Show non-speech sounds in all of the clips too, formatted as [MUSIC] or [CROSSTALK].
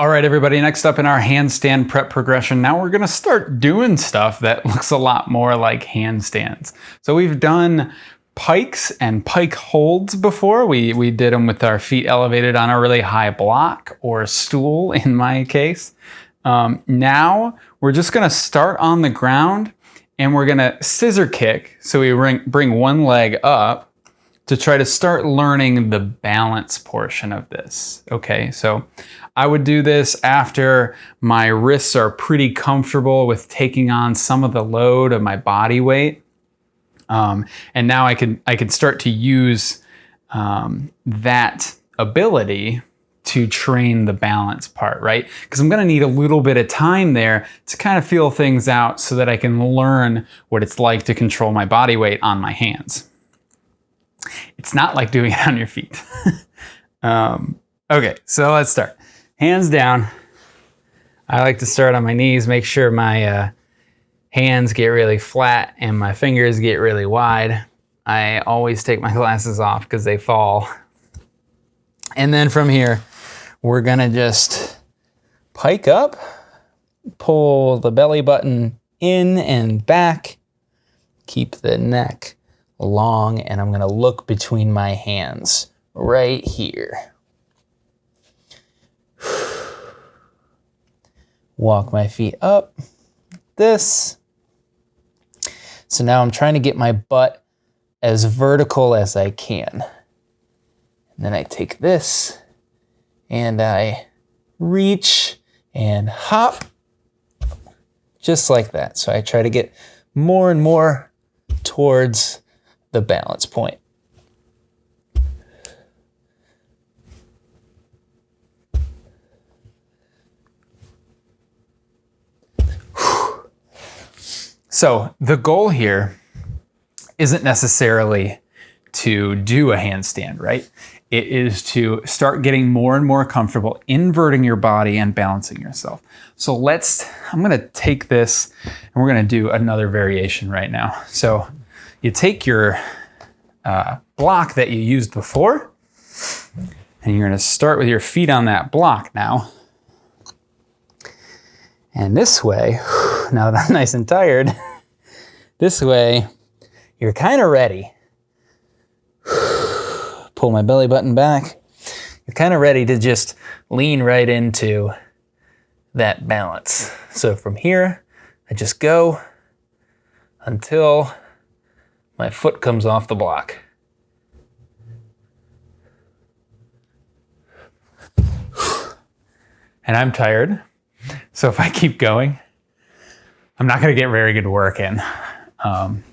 All right, everybody, next up in our handstand prep progression, now we're gonna start doing stuff that [LAUGHS] looks a lot more like handstands. So we've done pikes and pike holds before. We, we did them with our feet elevated on a really high block or stool [LAUGHS] in my case. Um, now we're just gonna start on the ground and we're gonna scissor kick. So we bring, bring one leg up to try to start learning the balance portion of this. Okay, so I would do this after my wrists are pretty comfortable with taking on some of the load of my body weight. Um, and now I can, I can start to use um, that ability to train the balance part, right? Because I'm gonna need a little bit of time there to kind of feel things out so that I can learn what it's like to control my body weight on my hands. It's not like doing it on your feet. [LAUGHS] um, okay, so let's start. Hands down. I like to start on my knees, make sure my uh, hands get really flat and my fingers get really wide. I always take my [LAUGHS] glasses off because they fall. And then from here, we're gonna just pike up, pull the belly button in and back, keep the neck long and I'm gonna look between my hands right here. [SIGHS] Walk my feet up, this. So now I'm trying to get my butt as vertical as I can. And then I take this and I reach and hop just like that. So I try to get more and more towards the balance point. So the goal here isn't necessarily to do a handstand, right? It is to start getting more and more comfortable inverting your body and balancing yourself. So let's, I'm gonna take this and we're gonna do another variation right now. So you take your uh, block that you used before, and you're gonna start with your feet on that block now. And this way, [SIGHS] now that I'm nice and tired, [LAUGHS] this way, you're kind of ready. [SIGHS] Pull my belly button back. You're kind of ready to just lean right into that balance. So from here, I just go until my foot comes off the block. And I'm tired. So if I keep going, I'm not going to get very good work in. Um,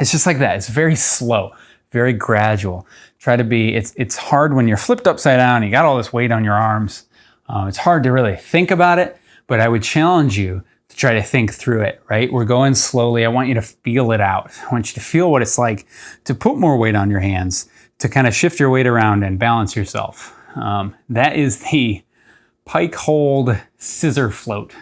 it's just like that. It's very slow, very gradual. Try to be, it's, it's hard when you're flipped upside down, you got all this weight on your arms. Uh, it's hard to really think about it, but I would challenge you to try to think through it, right? We're going slowly. I want you to feel it out. I want you to feel what it's like to put more weight on your hands, to kind of shift your weight around and balance yourself. Um, that is the pike hold scissor float.